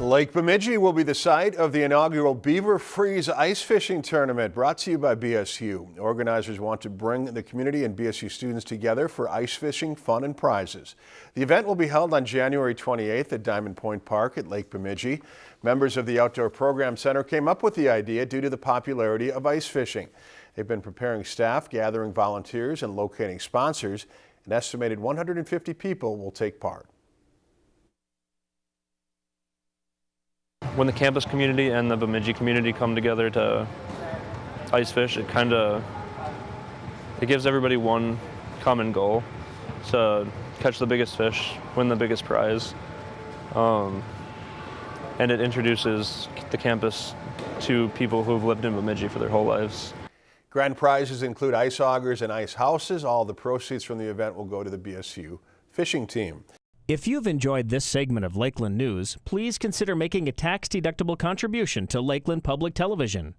Lake Bemidji will be the site of the inaugural Beaver Freeze Ice Fishing Tournament brought to you by BSU. Organizers want to bring the community and BSU students together for ice fishing, fun and prizes. The event will be held on January 28th at Diamond Point Park at Lake Bemidji. Members of the Outdoor Program Center came up with the idea due to the popularity of ice fishing. They've been preparing staff, gathering volunteers and locating sponsors. An estimated 150 people will take part. When the campus community and the Bemidji community come together to ice fish, it kind of it gives everybody one common goal to catch the biggest fish, win the biggest prize, um, and it introduces the campus to people who've lived in Bemidji for their whole lives. Grand prizes include ice augers and ice houses. All the proceeds from the event will go to the BSU fishing team. If you've enjoyed this segment of Lakeland News, please consider making a tax-deductible contribution to Lakeland Public Television.